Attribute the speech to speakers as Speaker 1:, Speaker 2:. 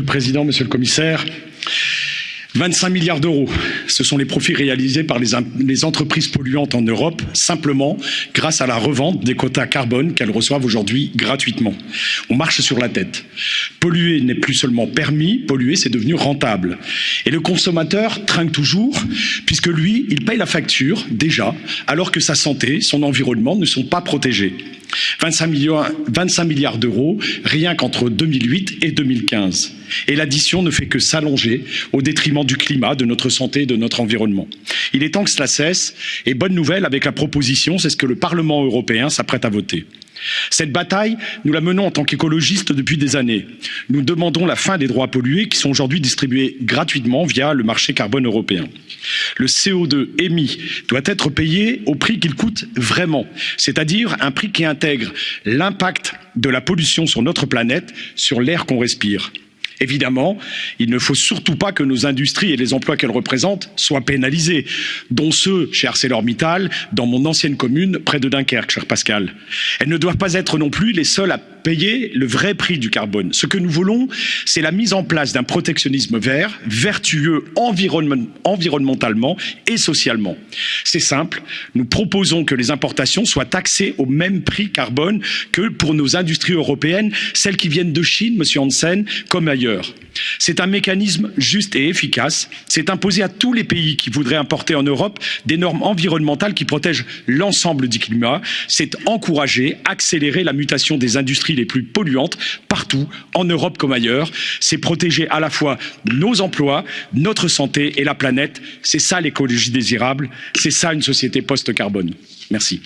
Speaker 1: le Président, Monsieur le Commissaire, 25 milliards d'euros, ce sont les profits réalisés par les, entreprises polluantes en Europe, simplement grâce à la revente des quotas carbone qu'elles reçoivent aujourd'hui gratuitement. On marche sur la tête. Polluer n'est plus seulement permis, polluer c'est devenu rentable. Et le consommateur trinque toujours, puisque lui, il paye la facture déjà, alors que sa santé, son environnement ne sont pas protégés. 25 milliards, 25 milliards d'euros rien qu'entre 2008 et 2015. Et l'addition ne fait que s'allonger au détriment du climat, de notre santé et de notre environnement. Il est temps que cela cesse et bonne nouvelle avec la proposition, c'est ce que le Parlement européen s'apprête à voter. Cette bataille, nous la menons en tant qu'écologistes depuis des années. Nous demandons la fin des droits pollués qui sont aujourd'hui distribués gratuitement via le marché carbone européen. Le CO2 émis doit être payé au prix qu'il coûte vraiment, c'est-à-dire un prix qui intègre l'impact de la pollution sur notre planète, sur l'air qu'on respire. Évidemment, il ne faut surtout pas que nos industries et les emplois qu'elles représentent soient pénalisés, dont ceux chez ArcelorMittal, dans mon ancienne commune, près de Dunkerque, cher Pascal. Elles ne doivent pas être non plus les seules à payer le vrai prix du carbone. Ce que nous voulons, c'est la mise en place d'un protectionnisme vert, vertueux environnementalement et socialement. C'est simple, nous proposons que les importations soient taxées au même prix carbone que pour nos industries européennes, celles qui viennent de Chine, monsieur Hansen, comme C'est un mécanisme juste et efficace. C'est imposé à tous les pays qui voudraient importer en Europe des normes environnementales qui protègent l'ensemble du climat. C'est encourager, accélérer la mutation des industries les plus polluantes partout, en Europe comme ailleurs. C'est protéger à la fois nos emplois, notre santé et la planète. C'est ça l'écologie désirable. C'est ça une société post-carbone. Merci.